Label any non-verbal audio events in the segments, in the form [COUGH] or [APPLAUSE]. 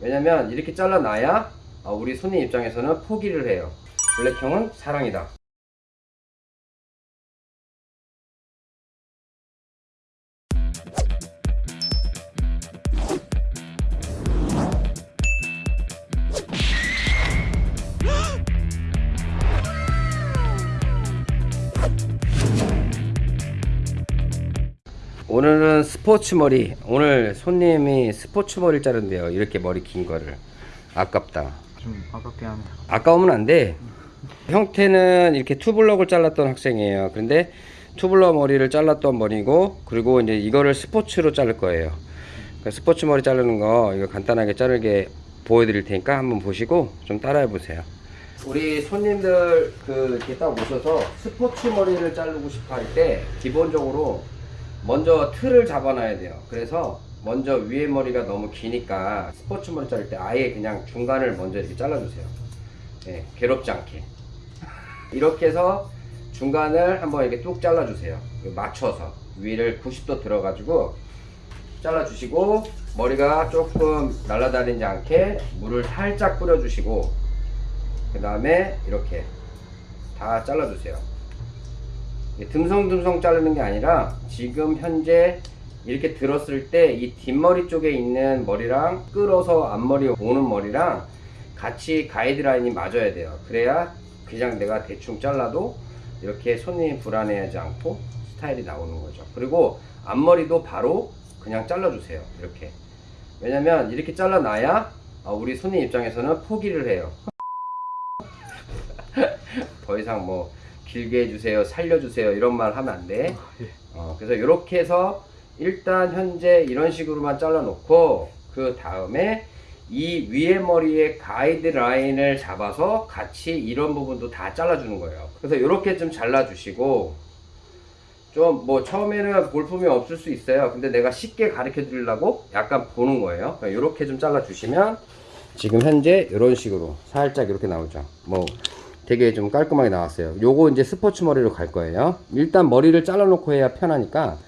왜냐면 이렇게 잘라놔야 아, 우리 손님 입장에서는 포기를 해요. 블랙형은 사랑이다. 스포츠 머리. 오늘 손님이 스포츠 머리를 자른대요. 이렇게 머리 긴 거를. 아깝다. 좀 아깝게 합니다. 아까우면 안 돼. 형태는 이렇게 투블럭을 잘랐던 학생이에요. 그런데 투블럭 머리를 잘랐던 머리고, 그리고 이제 이거를 스포츠로 자를 거예요. 그러니까 스포츠 머리 자르는 거 이거 간단하게 자르게 보여드릴 테니까 한번 보시고 좀 따라해 보세요. 우리 손님들 그 이렇게 딱 오셔서 스포츠 머리를 자르고 싶어 할 때 기본적으로 먼저 틀을 잡아놔야 돼요. 그래서 먼저 위에 머리가 너무 기니까 스포츠 머리 자를 때 아예 그냥 중간을 먼저 이렇게 잘라주세요. 예, 괴롭지 않게. [LAUGHS] 이렇게 해서 중간을 한번 이렇게 뚝 잘라주세요. 맞춰서 위를 90도 들어가지고 잘라주시고 머리가 조금 날아다니지 않게 물을 살짝 뿌려주시고 그 다음에 이렇게 다 잘라주세요. 이게 듬성듬성 자르는 게 아니라 지금 현재 이렇게 들었을 때 이 뒷머리 쪽에 있는 머리랑 끌어서 앞머리 오는 머리랑 같이 가이드라인이 맞아야 돼요. 그래야 그냥 내가 대충 잘라도 이렇게 손님이 불안해하지 않고 스타일이 나오는 거죠. 그리고 앞머리도 바로 그냥 잘라주세요. 이렇게. 왜냐면 이렇게 잘라놔야 아, 우리 손님 입장에서는 포기를 해요. [LAUGHS] 더 이상 뭐 길게 해주세요, 살려주세요 이런 말 하면 안 돼. 어, 그래서 이렇게 해서 일단 현재 이런 식으로만 잘라놓고 그 다음에 이 위에 머리에 가이드 라인을 잡아서 같이 이런 부분도 다 잘라주는 거예요. 그래서 이렇게 좀 잘라주시고 좀 뭐 처음에는 볼품이 없을 수 있어요. 근데 내가 쉽게 가르쳐 드리려고 약간 보는 거예요. 이렇게 좀 잘라주시면 지금 현재 이런 식으로 살짝 이렇게 나오죠. 뭐 되게 좀 깔끔하게 나왔어요. 요거 이제 스포츠 머리로 갈 거예요. 일단 머리를 잘라 놓고 해야 편하니까.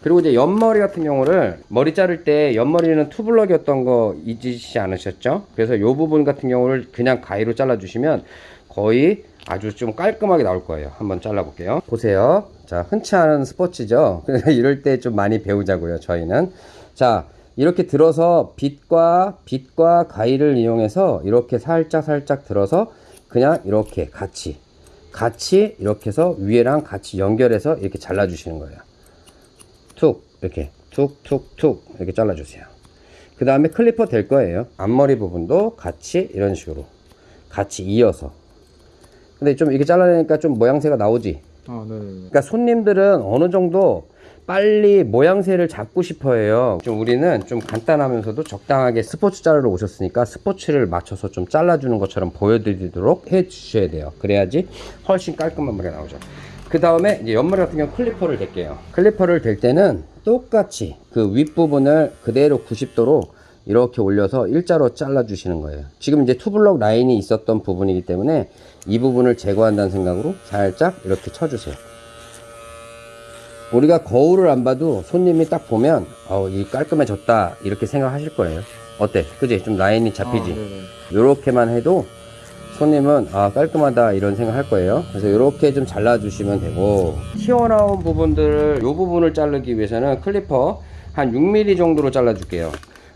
그리고 이제 옆머리 같은 경우를 머리 자를 때 옆머리는 투블럭이었던 거 잊으시지 않으셨죠? 그래서 요 부분 같은 경우를 그냥 가위로 잘라 주시면 거의 아주 좀 깔끔하게 나올 거예요. 한번 잘라 볼게요. 보세요. 자, 흔치 않은 스포츠죠? [LAUGHS] 이럴 때 좀 많이 배우자고요, 저희는. 자, 이렇게 들어서 빗과 빗과 가위를 이용해서 이렇게 살짝 살짝 들어서 그냥 이렇게 같이 같이 이렇게 해서 위에랑 같이 연결해서 이렇게 잘라 주시는 거예요. 툭 이렇게. 툭툭툭. 이렇게 잘라 주세요. 그 다음에 클리퍼 될 거예요. 앞머리 부분도 같이 이런 식으로. 같이 이어서. 근데 좀 이렇게 잘라내니까 좀 모양새가 나오지? 아, 네. 그러니까 손님들은 어느 정도 빨리 모양새를 잡고 싶어 해요. 좀 우리는 좀 간단하면서도 적당하게 스포츠 자르러 오셨으니까 스포츠를 맞춰서 좀 잘라주는 것처럼 보여드리도록 해 주셔야 돼요. 그래야지 훨씬 깔끔한 머리가 나오죠. 그 다음에 옆머리 같은 경우 clipper를 댈게요. clipper를 댈 때는 똑같이 그 윗부분을 그대로 90도로 이렇게 올려서 일자로 잘라 주시는 거예요. 지금 이제 투블럭 라인이 있었던 부분이기 때문에 이 부분을 제거한다는 생각으로 살짝 이렇게 쳐주세요. 우리가 거울을 안 봐도 손님이 딱 보면 어, 이 깔끔해졌다 이렇게 생각하실 거예요. 어때? 그지? 좀 라인이 잡히지? 아, 네네. 이렇게만 해도 손님은 아 깔끔하다 이런 생각 할 거예요 그래서 이렇게 좀 잘라 주시면 되고 튀어나온 부분들을 이 부분을 자르기 위해서는 clipper 한 6mm 정도로 잘라 줄게요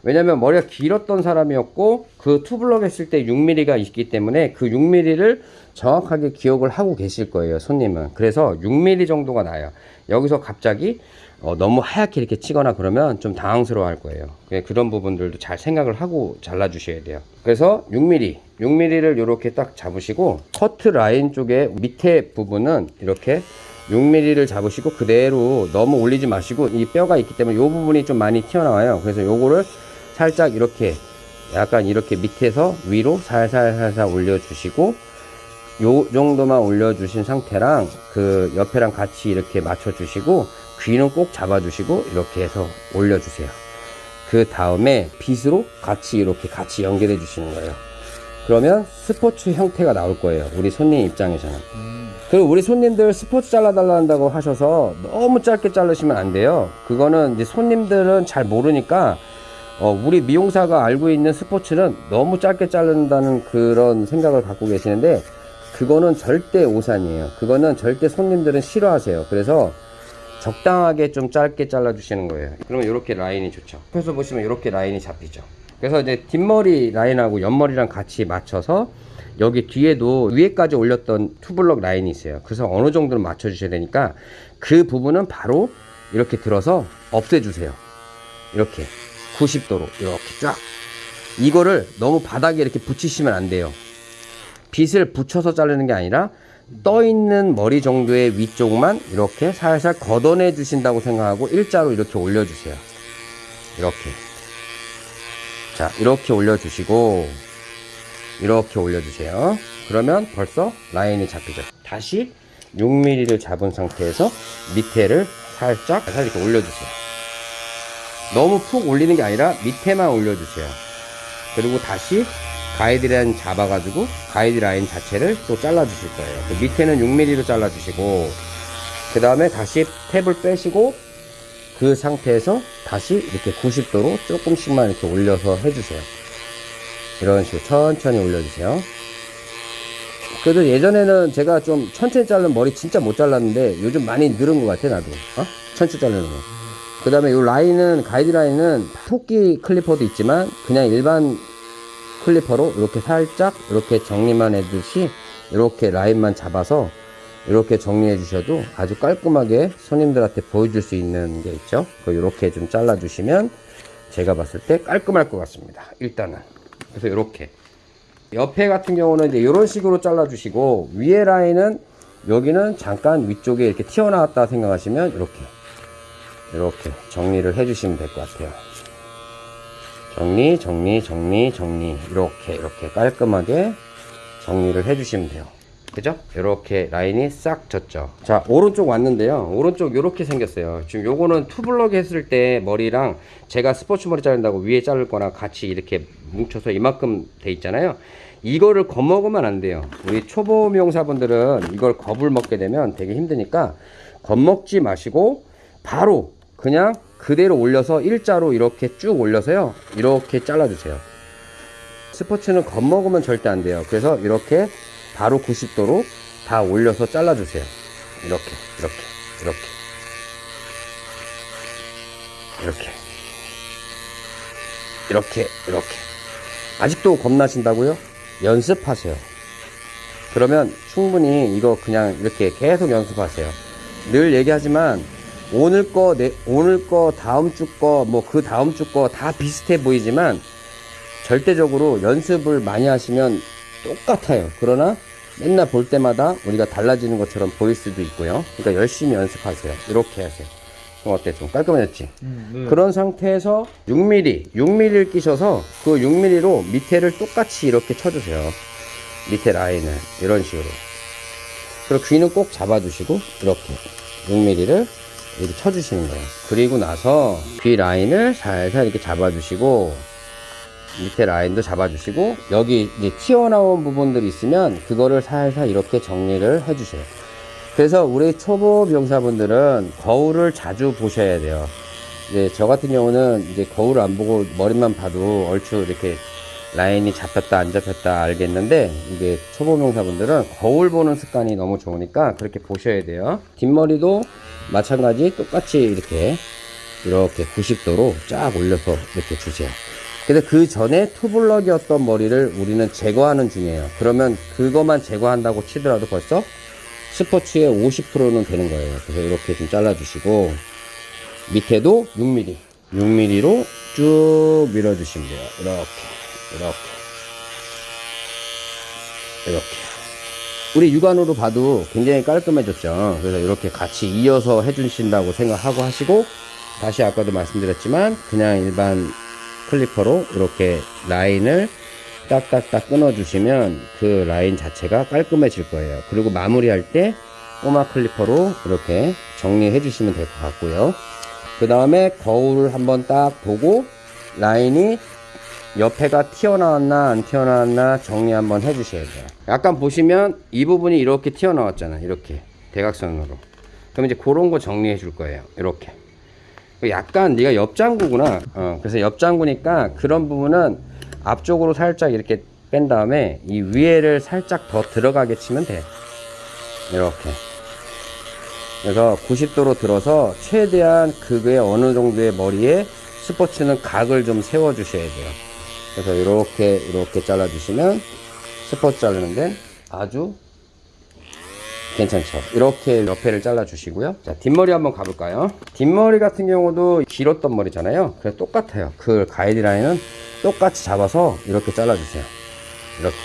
왜냐면 머리가 길었던 사람이었고 그 투블럭 했을 때 6mm가 있기 때문에 그 6mm를 정확하게 기억을 하고 계실 거예요 손님은. 그래서 6mm 정도가 나요. 여기서 갑자기 어, 너무 하얗게 이렇게 치거나 그러면 좀 당황스러워 할 거예요. 그냥 그런 부분들도 잘 생각을 하고 잘라 주셔야 돼요. 그래서 6mm 6mm를 이렇게 딱 잡으시고 커트 라인 쪽에 밑에 부분은 이렇게 6mm를 잡으시고 그대로 너무 올리지 마시고 이 뼈가 있기 때문에 이 부분이 좀 많이 튀어나와요. 그래서 요거를 살짝 이렇게 약간 이렇게 밑에서 위로 살살살살 올려주시고 요 정도만 올려주신 상태랑 그 옆에랑 같이 이렇게 맞춰주시고 귀는 꼭 잡아주시고 이렇게 해서 올려주세요. 그 다음에 빗으로 같이 이렇게 같이 연결해 주시는 거예요. 그러면 스포츠 형태가 나올 거예요. 우리 손님 입장에서는. 음, 그리고 우리 손님들 스포츠 잘라달라 한다고 하셔서 너무 짧게 자르시면 안 돼요. 그거는 이제 손님들은 잘 모르니까 어, 우리 미용사가 알고 있는 스포츠는 너무 짧게 자른다는 그런 생각을 갖고 계시는데 그거는 절대 오산이에요. 그거는 절대 손님들은 싫어하세요. 그래서 적당하게 좀 짧게 잘라 주시는 거예요. 그러면 이렇게 라인이 좋죠. 옆에서 보시면 이렇게 라인이 잡히죠. 그래서 이제 뒷머리 라인하고 옆머리랑 같이 맞춰서 여기 뒤에도 위에까지 올렸던 투블럭 라인이 있어요. 그래서 어느 정도는 맞춰 주셔야 되니까 그 부분은 바로 이렇게 들어서 없애 주세요. 이렇게 90도로 이렇게 쫙 이거를 너무 바닥에 이렇게 붙이시면 안 돼요. 빗을 붙여서 자르는 게 아니라 떠 있는 머리 정도의 위쪽만 이렇게 살살 걷어내 주신다고 생각하고 일자로 이렇게 올려 주세요. 이렇게. 자, 이렇게 올려 주시고 이렇게 올려 주세요. 그러면 벌써 라인이 잡히죠. 다시 6mm를 잡은 상태에서 밑에를 살짝 살짝 이렇게 올려 주세요. 너무 푹 올리는 게 아니라 밑에만 올려 주세요. 그리고 다시 가이드라인 잡아가지고 가이드라인 자체를 또 잘라 주실 거예요. 그 밑에는 6mm로 잘라 주시고 그 다음에 다시 탭을 빼시고 그 상태에서 다시 이렇게 90도로 조금씩만 이렇게 올려서 해주세요. 이런 식으로 천천히 올려주세요. 그래도 예전에는 제가 좀 천천히 자른 머리 진짜 못 잘랐는데 요즘 많이 늘은 것 같아 나도 어? 천천히 자르는 거. 그 다음에 이 라인은 가이드라인은 토끼 클리퍼도 있지만 그냥 일반 클리퍼로 이렇게 살짝 이렇게 정리만 해듯이 이렇게 라인만 잡아서 이렇게 정리해 주셔도 아주 깔끔하게 손님들한테 보여줄 수 있는 게 있죠. 그 이렇게 좀 잘라 주시면 제가 봤을 때 깔끔할 것 같습니다. 일단은. 그래서 이렇게. 옆에 같은 경우는 이제 이런 식으로 잘라 주시고 위에 라인은 여기는 잠깐 위쪽에 이렇게 튀어나왔다 생각하시면 이렇게 이렇게 정리를 해 주시면 될 것 같아요. 정리 정리 정리 정리. 이렇게 이렇게 깔끔하게 정리를 해 주시면 돼요. 그죠? 이렇게 라인이 싹 졌죠. 자 오른쪽 왔는데요. 오른쪽 이렇게 생겼어요. 지금 요거는 투블럭 했을 때 머리랑 제가 스포츠 머리 자른다고 위에 자를 거랑 같이 이렇게 뭉쳐서 이만큼 돼 있잖아요. 이거를 겁먹으면 안 돼요. 우리 초보 미용사분들은 이걸 겁을 먹게 되면 되게 힘드니까 겁먹지 마시고 바로 그냥 그대로 올려서 일자로 이렇게 쭉 올려서요. 이렇게 잘라 주세요. 스포츠는 겁먹으면 절대 안 돼요. 그래서 이렇게 바로 90도로 다 올려서 잘라 주세요. 이렇게 이렇게 이렇게. 이렇게. 이렇게 이렇게. 아직도 겁나신다고요? 연습하세요. 그러면 충분히 이거 그냥 이렇게 계속 연습하세요. 늘 얘기하지만 오늘 거, 내, 오늘 거, 다음 주 거, 뭐 그 다음 주 거 다 비슷해 보이지만 절대적으로 연습을 많이 하시면 똑같아요. 그러나 맨날 볼 때마다 우리가 달라지는 것처럼 보일 수도 있고요. 그러니까 열심히 연습하세요. 이렇게 하세요. 그럼 어때? 좀 깔끔해졌지? 그런 상태에서 6mm, 6mm를 끼셔서 그 6mm로 밑에를 똑같이 이렇게 쳐주세요. 밑에 라인을 이런 식으로. 그리고 귀는 꼭 잡아주시고 이렇게 6mm를 이렇게 쳐주시는 거예요. 그리고 나서 귀 라인을 살살 이렇게 잡아주시고 밑에 라인도 잡아주시고 여기 이제 튀어나온 부분들이 있으면 그거를 살살 이렇게 정리를 해주세요. 그래서 우리 초보 병사분들은 거울을 자주 보셔야 돼요. 이제 저 같은 경우는 이제 거울을 안 보고 머리만 봐도 얼추 이렇게 라인이 잡혔다 안 잡혔다 알겠는데 이게 초보 명사분들은 거울 보는 습관이 너무 좋으니까 그렇게 보셔야 돼요 뒷머리도 마찬가지 똑같이 이렇게 이렇게 90도로 쫙 올려서 이렇게 주세요. 그래서 그 전에 투블럭이었던 머리를 우리는 제거하는 중이에요. 그러면 그것만 제거한다고 치더라도 벌써 스포츠의 50%는 되는 거예요. 그래서 이렇게 좀 잘라 주시고 밑에도 6mm 6mm로 쭉 밀어 주시면 돼요. 이렇게 이렇게 이렇게 우리 육안으로 봐도 굉장히 깔끔해졌죠. 그래서 이렇게 같이 이어서 해주신다고 생각하고 하시고 다시 아까도 말씀드렸지만 그냥 일반 클리퍼로 이렇게 라인을 딱딱딱 끊어 주시면 그 라인 자체가 깔끔해질 거예요. 그리고 마무리할 때 꼬마 클리퍼로 이렇게 정리해 주시면 될 것 같고요. 그 다음에 거울을 한번 딱 보고 라인이 옆에가 튀어나왔나 안 튀어나왔나 정리 한번 해 주셔야 돼요 약간 보시면 이 부분이 이렇게 튀어나왔잖아 이렇게 대각선으로 그럼 이제 그런 거 정리해 줄 거예요 이렇게 약간 네가 옆장구구나. 어, 그래서 옆장구니까 그런 부분은 앞쪽으로 살짝 이렇게 뺀 다음에 이 위에를 살짝 더 들어가게 치면 돼. 이렇게. 그래서 90도로 들어서 최대한 그게 어느 정도의 머리에 스포츠는 각을 좀 세워 주셔야 돼요. 그래서 이렇게 이렇게 잘라 주시면 스포츠 자르는데 아주 괜찮죠. 이렇게 옆에를 잘라 주시고요. 자 뒷머리 한번 가볼까요? 뒷머리 같은 경우도 길었던 머리잖아요. 그래 똑같아요. 그 가이드라인은 똑같이 잡아서 이렇게 잘라 주세요. 이렇게.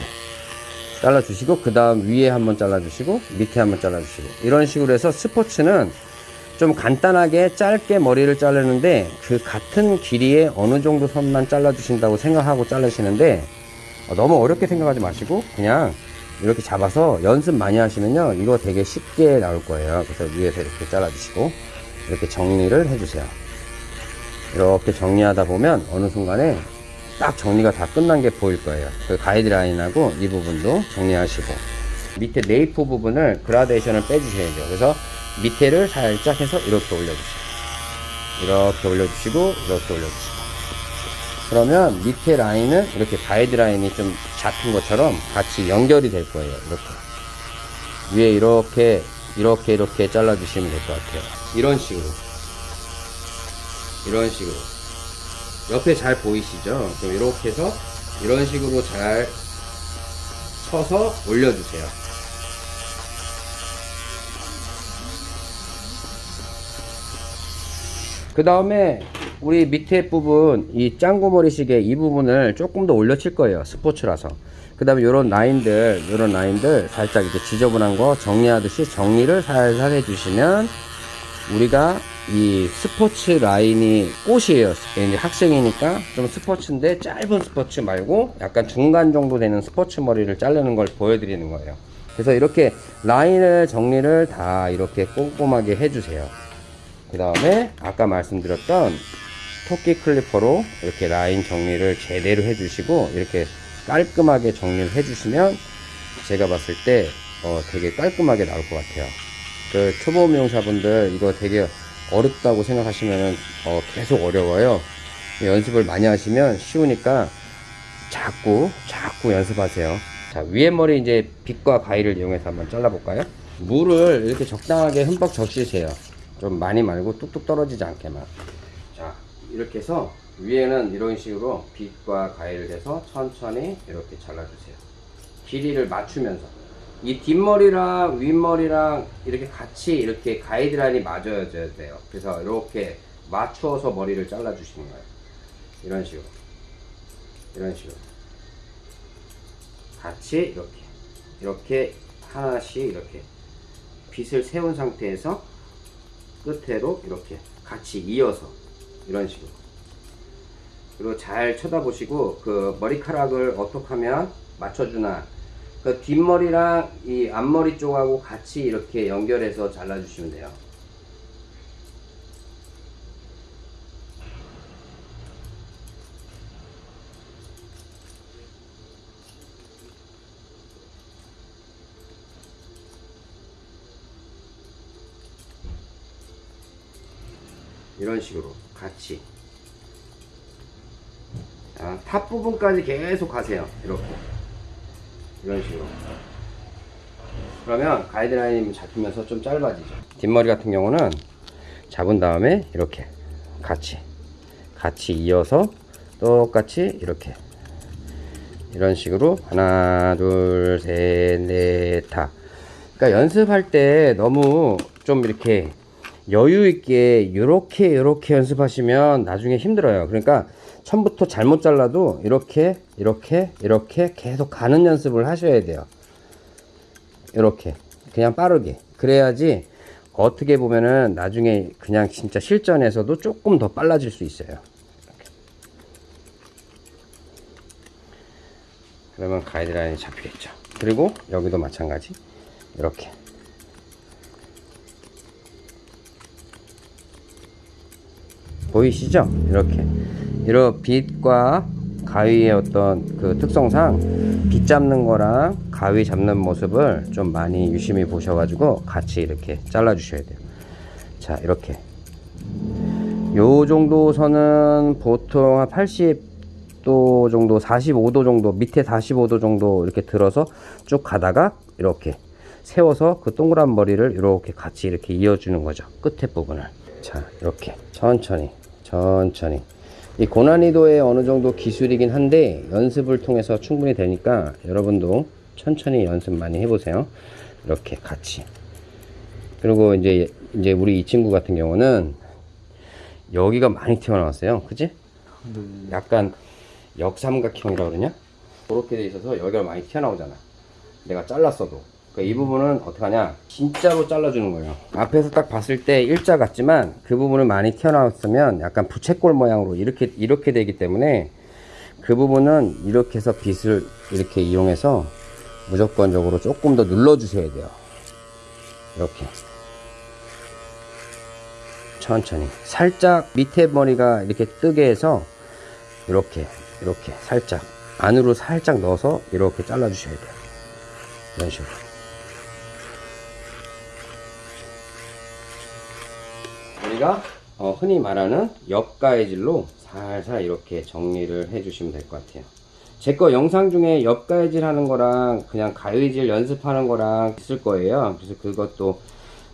잘라 주시고 그 다음 위에 한번 잘라 주시고 밑에 한번 잘라 주시고. 이런 식으로 해서 스포츠는 좀 간단하게 짧게 머리를 자르는데 그 같은 길이의 어느 정도 선만 잘라 주신다고 생각하고 자르시는데 어, 너무 어렵게 생각하지 마시고 그냥 이렇게 잡아서 연습 많이 하시면요 이거 되게 쉽게 나올 거예요. 그래서 위에서 이렇게 잘라 주시고 이렇게 정리를 해 주세요. 이렇게 정리하다 보면 어느 순간에 딱 정리가 다 끝난 게 보일 거예요. 그 가이드라인하고 이 부분도 정리하시고. 밑에 네이프 부분을 그라데이션을 빼주셔야죠. 그래서 밑에를 살짝 해서 이렇게 올려주세요 이렇게 올려주시고 이렇게 올려주시고 그러면 밑에 라인은 이렇게 가이드 라인이 좀 잡힌 것처럼 같이 연결이 될 거예요. 이렇게. 위에 이렇게, 이렇게, 이렇게 잘라 주시면 될 것 같아요. 이런 식으로. 이런 식으로. 옆에 잘 보이시죠? 그럼 이렇게 해서 이런 식으로 잘 쳐서 올려주세요. 그 다음에 우리 밑에 부분 이 짱구머리 시계 이 부분을 조금 더 올려칠 거예요 스포츠라서. 그 다음에 요런 라인들 요런 라인들 살짝 이렇게 지저분한 거 정리하듯이 정리를 살살 해주시면 우리가 이 스포츠 라인이 꽃이에요. 이제 학생이니까 좀 스포츠인데 짧은 스포츠 말고 약간 중간 정도 되는 스포츠 머리를 자르는 걸 보여드리는 거예요. 그래서 이렇게 라인을 정리를 다 이렇게 꼼꼼하게 해주세요 그 다음에 아까 말씀드렸던 토끼 클리퍼로 이렇게 라인 정리를 제대로 해주시고 이렇게 깔끔하게 정리를 해주시면 제가 봤을 때 어, 되게 깔끔하게 나올 것 같아요. 그 초보 미용사분들 이거 되게 어렵다고 생각하시면 어, 계속 어려워요. 연습을 많이 하시면 쉬우니까 자꾸 자꾸 연습하세요. 자 위에 머리 이제 빗과 가위를 이용해서 한번 잘라볼까요? 물을 이렇게 적당하게 흠뻑 적시세요. 좀 많이 말고 뚝뚝 떨어지지 않게만. 자 이렇게 해서 위에는 이런 식으로 빗과 가위를 해서 천천히 이렇게 잘라주세요. 길이를 맞추면서 이 뒷머리랑 윗머리랑 이렇게 같이 이렇게 가이드라인이 맞아야 돼요. 그래서 이렇게 맞추어서 머리를 잘라 주시는 거예요. 이런 식으로. 이런 식으로. 같이 이렇게. 이렇게 하나씩 이렇게 빗을 세운 상태에서 끝으로 이렇게 같이 이어서 이런 식으로. 그리고 잘 쳐다보시고 그 머리카락을 어떻게 하면 맞춰주나. 그 뒷머리랑 이 앞머리 쪽하고 같이 이렇게 연결해서 잘라주시면 돼요 이런 식으로 같이. 자, top 부분까지 계속 가세요. 이렇게. 이런 식으로. 그러면 가이드라인이 잡히면서 좀 짧아지죠. 뒷머리 같은 경우는 잡은 다음에 이렇게 같이 같이 이어서 똑같이 이렇게. 이런 식으로 하나 둘 셋 넷 다. 그러니까 연습할 때 너무 좀 이렇게 여유 있게 이렇게 이렇게 연습하시면 나중에 힘들어요. 그러니까 처음부터 잘못 잘라도 이렇게 이렇게 이렇게 계속 가는 연습을 하셔야 돼요. 이렇게 그냥 빠르게 그래야지 어떻게 보면은 나중에 그냥 진짜 실전에서도 조금 더 빨라질 수 있어요. 그러면 가이드라인이 잡히겠죠. 그리고 여기도 마찬가지 이렇게 보이시죠? 이렇게. 이런 빛과 가위의 어떤 그 특성상 빛 잡는 거랑 가위 잡는 모습을 좀 많이 유심히 보셔가지고 같이 이렇게 잘라 주셔야 돼요. 자 이렇게. 요 정도 선은 보통 한 80도 정도 45도 정도 밑에 45도 정도 이렇게 들어서 쭉 가다가 이렇게 세워서 그 동그란 머리를 이렇게 같이 이렇게 이어주는 거죠. 끝에 부분을. 자 이렇게. 천천히 천천히. 이 고난이도의 어느 정도 기술이긴 한데 연습을 통해서 충분히 되니까 여러분도 천천히 연습 많이 해보세요. 이렇게 같이. 그리고 이제 이제 우리 이 친구 같은 경우는 여기가 많이 튀어나왔어요. 그지? 약간 역삼각형이라 그러냐? 그렇게 돼 있어서 여기가 많이 튀어나오잖아. 내가 잘랐어도 그러니까 이 부분은 어떻게 하냐? 진짜로 잘라주는 거예요. 앞에서 딱 봤을 때 일자 같지만 그 부분을 많이 튀어나왔으면 약간 부채꼴 모양으로 이렇게 이렇게 되기 때문에 그 부분은 이렇게 해서 빗을 이렇게 이용해서 무조건적으로 조금 더 눌러 주셔야 돼요. 이렇게. 천천히. 살짝 밑에 머리가 이렇게 뜨게 해서 이렇게 이렇게 살짝. 안으로 살짝 넣어서 이렇게 잘라 주셔야 돼요. 이런 식으로 우리가 어, 흔히 말하는 옆가해질로 살살 이렇게 정리를 해 주시면 될 것 같아요. 제 거 영상 중에 옆가해질 하는 거랑 그냥 가위질 연습하는 거랑 있을 거예요. 그래서 그것도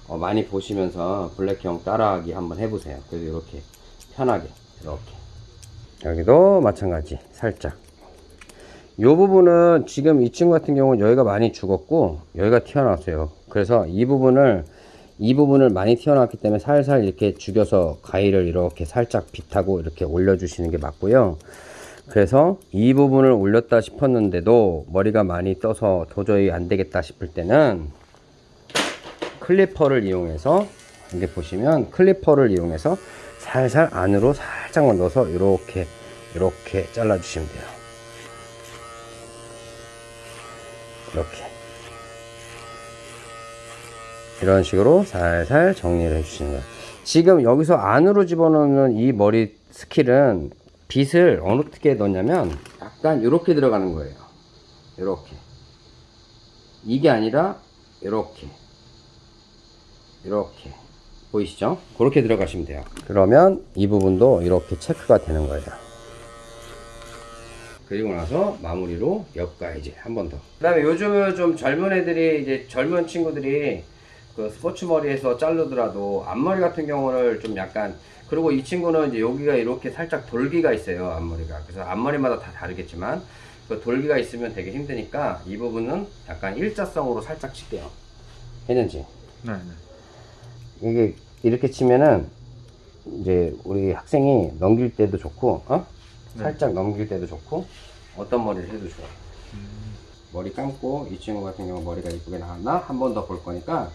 어, 많이 보시면서 블랙형 따라하기 한번 해보세요. 그래서 이렇게 편하게 이렇게. 여기도 마찬가지 살짝. 이 부분은 지금 이 친구 같은 경우는 여기가 많이 죽었고 여기가 튀어나왔어요. 그래서 이 부분을 이 부분을 많이 튀어나왔기 때문에 살살 이렇게 죽여서 가위를 이렇게 살짝 빗하고 이렇게 올려주시는 게 맞고요. 그래서 이 부분을 올렸다 싶었는데도 머리가 많이 떠서 도저히 안 되겠다 싶을 때는 clipper를 이용해서 이게 보시면 clipper를 이용해서 살살 안으로 살짝만 넣어서 이렇게 이렇게 잘라 주시면 돼요. 이렇게 이런 식으로 살살 정리를 해 주시는 거예요 지금 여기서 안으로 집어넣는 이 머리 스킬은 빗을 어떻게 넣냐면 약간 이렇게 들어가는 거예요 이렇게 이게 아니라 이렇게 이렇게 보이시죠? 그렇게 들어가시면 돼요. 그러면 이 부분도 이렇게 체크가 되는 거예요. 그리고 나서 마무리로 옆가이지 한번 더. 그 다음에 요즘은 좀 젊은 애들이 이제 젊은 친구들이 그 스포츠 머리에서 자르더라도 앞머리 같은 경우를 좀 약간 그리고 이 친구는 이제 여기가 이렇게 살짝 돌기가 있어요 앞머리가 그래서 앞머리마다 다 다르겠지만 그 돌기가 있으면 되게 힘드니까 이 부분은 약간 일자성으로 살짝 칠게요 했는지 네네. 이게 이렇게 치면은 이제 우리 학생이 넘길 때도 좋고 어? 네. 살짝 넘길 때도 좋고 어떤 머리를 해도 좋아 음, 머리 감고 이 친구 같은 경우 머리가 이쁘게 나왔나 한 번 더 볼 거니까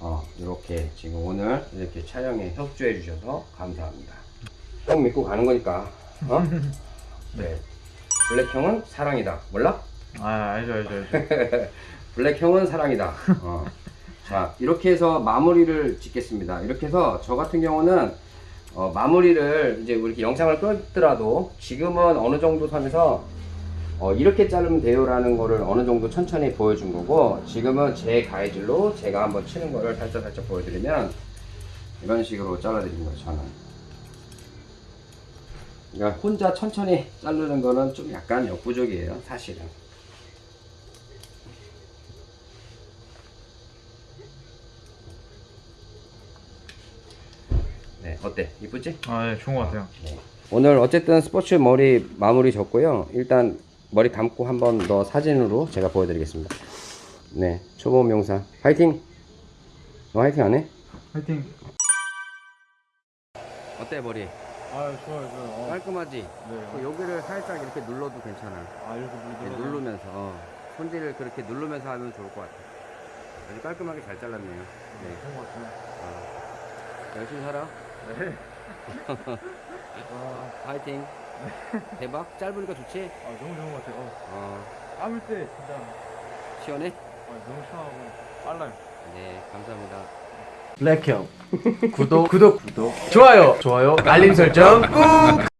어 이렇게 지금 오늘 이렇게 촬영에 협조해 주셔서 감사합니다 형 믿고 가는 거니까 어? [LAUGHS] 네 블랙형은 사랑이다 몰라? 아 알죠 알죠 알죠. [LAUGHS] 블랙형은 사랑이다. 어. 자, 이렇게 해서 마무리를 짓겠습니다. 이렇게 해서 저 같은 경우는 어, 마무리를 이제 이렇게 영상을 끊더라도 지금은 어느 정도 선에서 어, 이렇게 자르면 돼요라는 거를 어느 정도 천천히 보여준 거고 지금은 제 가이질로 제가 한번 치는 거를 살짝 살짝 보여드리면 이런 식으로 잘라드리는 거예요, 저는. 그러니까 혼자 천천히 자르는 거는 좀 약간 역부족이에요, 사실은. 네, 어때? 이쁘지? 아 예, 좋은 것 같아요. 오늘 어쨌든 스포츠 머리 마무리 졌고요. 일단 머리 감고 한 번 더 사진으로 제가 보여드리겠습니다. 네, 초보 명사 화이팅! 너 화이팅 안 해? 화이팅. 어때 머리? 아 좋아요 좋아요. 어, 깔끔하지? 네. 여기를 살짝 이렇게 눌러도 괜찮아. 아 이렇게 네, 눌러. 누르면서 어, 손질을 그렇게 누르면서 하면 좋을 것 같아. 아주 깔끔하게 잘 잘랐네요. 네, 좋은 것 같아요. 어, 열심히 살아. 네. 와, [LAUGHS] 화이팅. 대박. 짧으니까 좋지? 아 너무 좋은 것 같아요. 어, 어, 감을 때 진짜 시원해? 어, 너무 시원하고 빨라요. 네, 감사합니다. 블랙형 구독 [LAUGHS] 구독 구독 좋아요 좋아요 알림 설정 꾹